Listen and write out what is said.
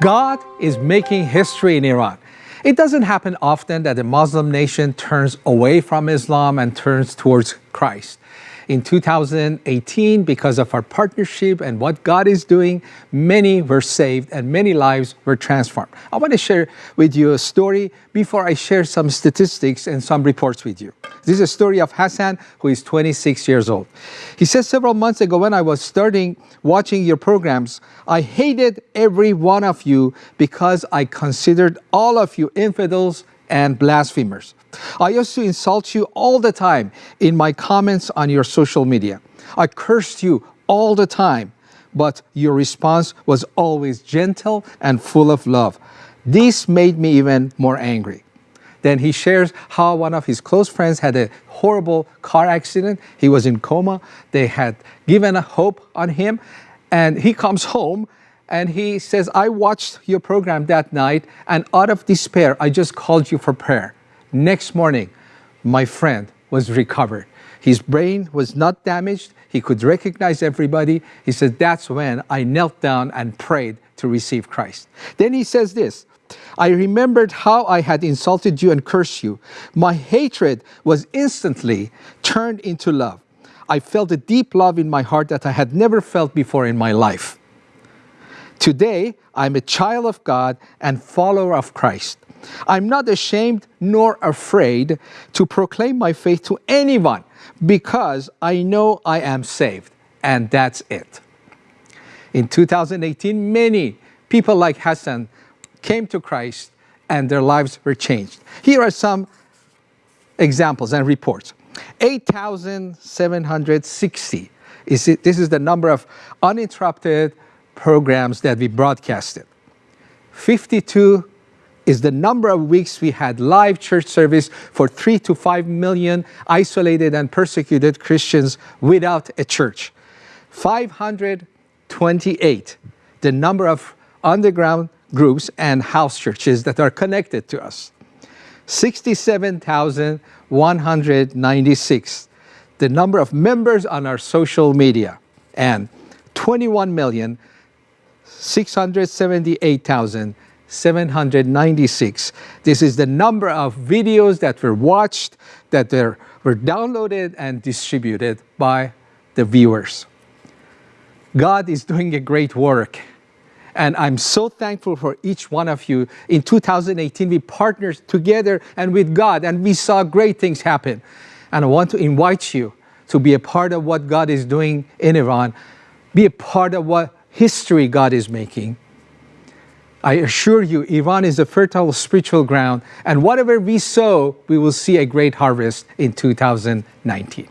God is making history in Iran. It doesn't happen often that a Muslim nation turns away from Islam and turns towards Christ in 2018 because of our partnership and what God is doing, many were saved and many lives were transformed. I want to share with you a story before I share some statistics and some reports with you. This is a story of Hassan, who is 26 years old. He says several months ago when I was starting watching your programs, I hated every one of you because I considered all of you infidels and blasphemers. I used to insult you all the time in my comments on your social media. I cursed you all the time, but your response was always gentle and full of love. This made me even more angry. Then he shares how one of his close friends had a horrible car accident. He was in coma. They had given a hope on him. And he comes home and he says, I watched your program that night and out of despair, I just called you for prayer. Next morning, my friend was recovered. His brain was not damaged. He could recognize everybody. He said, that's when I knelt down and prayed to receive Christ. Then he says this, I remembered how I had insulted you and cursed you. My hatred was instantly turned into love. I felt a deep love in my heart that I had never felt before in my life. Today, I'm a child of God and follower of Christ. I'm not ashamed nor afraid to proclaim my faith to anyone because I know I am saved, and that's it. In 2018, many people like Hassan came to Christ and their lives were changed. Here are some examples and reports. 8,760. Is it, this is the number of uninterrupted programs that we broadcasted. 52 is the number of weeks we had live church service for three to five million isolated and persecuted Christians without a church. 528, the number of underground groups and house churches that are connected to us. 67,196, the number of members on our social media, and 21 million 678,000 796. This is the number of videos that were watched, that were downloaded and distributed by the viewers. God is doing a great work. And I'm so thankful for each one of you. In 2018, we partnered together and with God, and we saw great things happen. And I want to invite you to be a part of what God is doing in Iran, be a part of what history God is making. I assure you, Iran is a fertile spiritual ground, and whatever we sow, we will see a great harvest in 2019.